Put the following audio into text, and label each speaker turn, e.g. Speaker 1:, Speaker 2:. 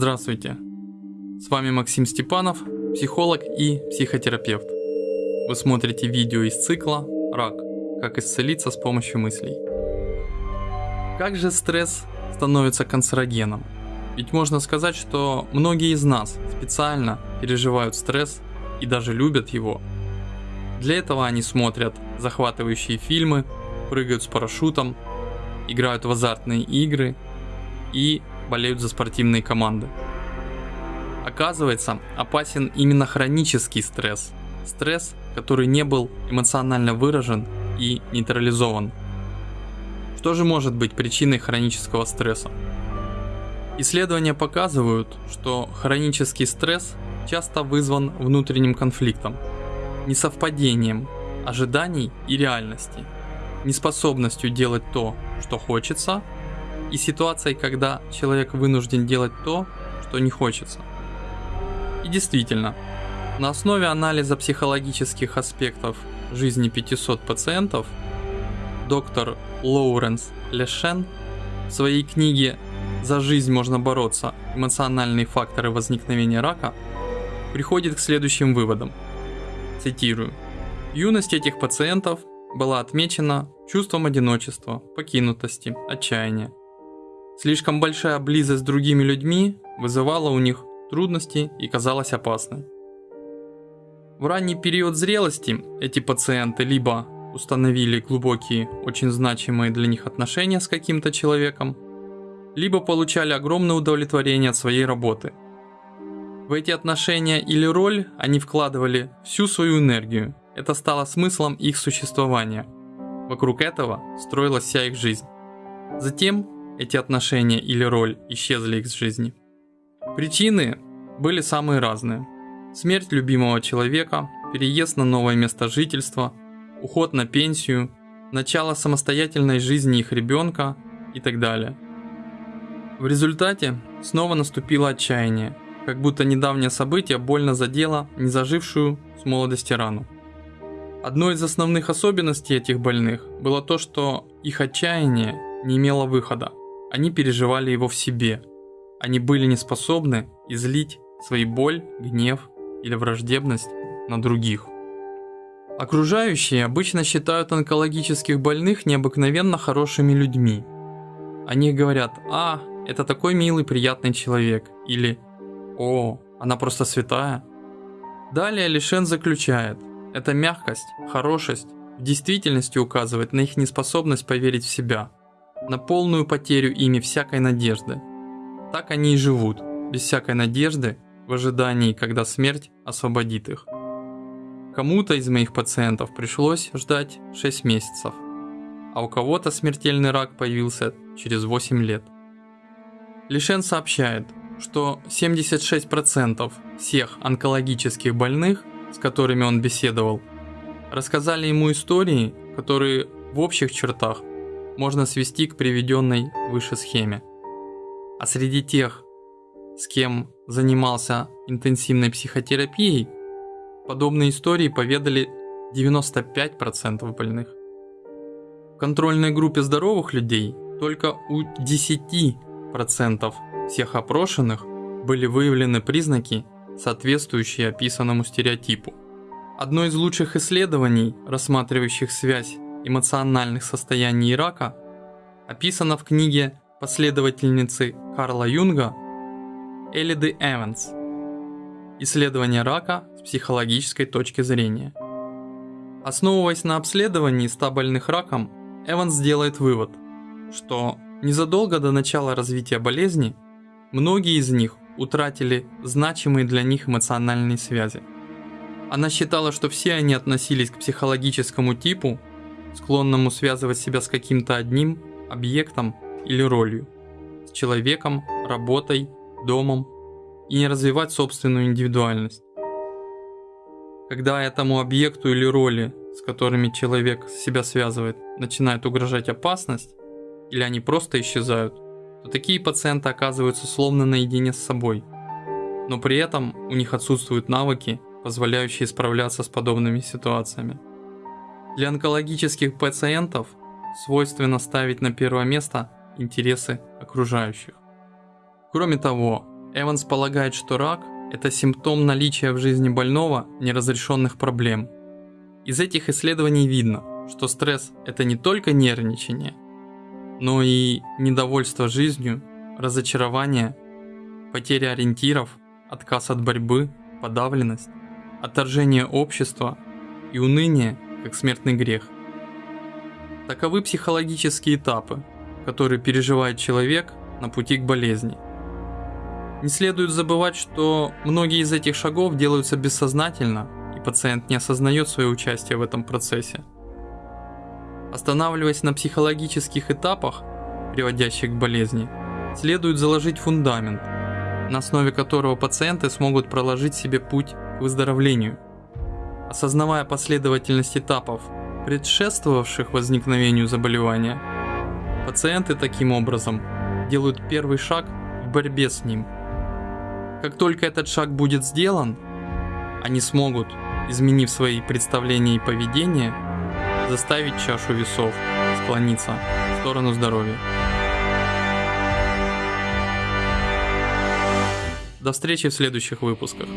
Speaker 1: Здравствуйте. С вами Максим Степанов, психолог и психотерапевт. Вы смотрите видео из цикла «Рак. Как исцелиться с помощью мыслей». Как же стресс становится канцерогеном? Ведь можно сказать, что многие из нас специально переживают стресс и даже любят его. Для этого они смотрят захватывающие фильмы, прыгают с парашютом, играют в азартные игры и болеют за спортивные команды. Оказывается, опасен именно хронический стресс. Стресс, который не был эмоционально выражен и нейтрализован. Что же может быть причиной хронического стресса? Исследования показывают, что хронический стресс часто вызван внутренним конфликтом, несовпадением ожиданий и реальности, неспособностью делать то, что хочется, и ситуацией, когда человек вынужден делать то, что не хочется. И действительно, на основе анализа психологических аспектов жизни 500 пациентов доктор Лоуренс Лешен в своей книге «За жизнь можно бороться. Эмоциональные факторы возникновения рака» приходит к следующим выводам. Цитирую. Юность этих пациентов была отмечена чувством одиночества, покинутости, отчаяния. Слишком большая близость с другими людьми вызывала у них трудности и казалась опасной. В ранний период зрелости эти пациенты либо установили глубокие, очень значимые для них отношения с каким-то человеком, либо получали огромное удовлетворение от своей работы. В эти отношения или роль они вкладывали всю свою энергию, это стало смыслом их существования. Вокруг этого строилась вся их жизнь. Затем эти отношения или роль исчезли из жизни. Причины были самые разные. Смерть любимого человека, переезд на новое место жительства, уход на пенсию, начало самостоятельной жизни их ребенка и так далее. В результате снова наступило отчаяние, как будто недавнее событие больно задело незажившую с молодости рану. Одной из основных особенностей этих больных было то, что их отчаяние не имело выхода. Они переживали его в себе. Они были не способны излить свои боль, гнев или враждебность на других. Окружающие обычно считают онкологических больных необыкновенно хорошими людьми. Они говорят «А, это такой милый, приятный человек» или «О, она просто святая». Далее Лишен заключает, эта мягкость, хорошесть в действительности указывает на их неспособность поверить в себя – на полную потерю ими всякой надежды. Так они и живут, без всякой надежды, в ожидании, когда смерть освободит их. Кому-то из моих пациентов пришлось ждать 6 месяцев, а у кого-то смертельный рак появился через 8 лет. Лишен сообщает, что 76% всех онкологических больных, с которыми он беседовал, рассказали ему истории, которые в общих чертах можно свести к приведенной выше схеме. А среди тех, с кем занимался интенсивной психотерапией, подобные истории поведали 95% больных. В контрольной группе здоровых людей только у 10% всех опрошенных были выявлены признаки, соответствующие описанному стереотипу. Одно из лучших исследований, рассматривающих связь эмоциональных состояний рака описано в книге последовательницы Карла Юнга Элиды Эванс «Исследование рака с психологической точки зрения». Основываясь на обследовании 100 больных раком, Эванс делает вывод, что незадолго до начала развития болезни многие из них утратили значимые для них эмоциональные связи. Она считала, что все они относились к психологическому типу склонному связывать себя с каким-то одним объектом или ролью, с человеком, работой, домом и не развивать собственную индивидуальность. Когда этому объекту или роли, с которыми человек себя связывает, начинает угрожать опасность, или они просто исчезают, то такие пациенты оказываются словно наедине с собой. Но при этом у них отсутствуют навыки, позволяющие справляться с подобными ситуациями. Для онкологических пациентов свойственно ставить на первое место интересы окружающих. Кроме того, Эванс полагает, что рак – это симптом наличия в жизни больного неразрешенных проблем. Из этих исследований видно, что стресс – это не только нервничание, но и недовольство жизнью, разочарование, потеря ориентиров, отказ от борьбы, подавленность, отторжение общества и уныние как смертный грех. Таковы психологические этапы, которые переживает человек на пути к болезни – не следует забывать, что многие из этих шагов делаются бессознательно, и пациент не осознает свое участие в этом процессе. Останавливаясь на психологических этапах, приводящих к болезни, следует заложить фундамент, на основе которого пациенты смогут проложить себе путь к выздоровлению. Осознавая последовательность этапов, предшествовавших возникновению заболевания, пациенты таким образом делают первый шаг в борьбе с ним – как только этот шаг будет сделан, они смогут, изменив свои представления и поведение, заставить чашу весов склониться в сторону здоровья. До встречи в следующих выпусках.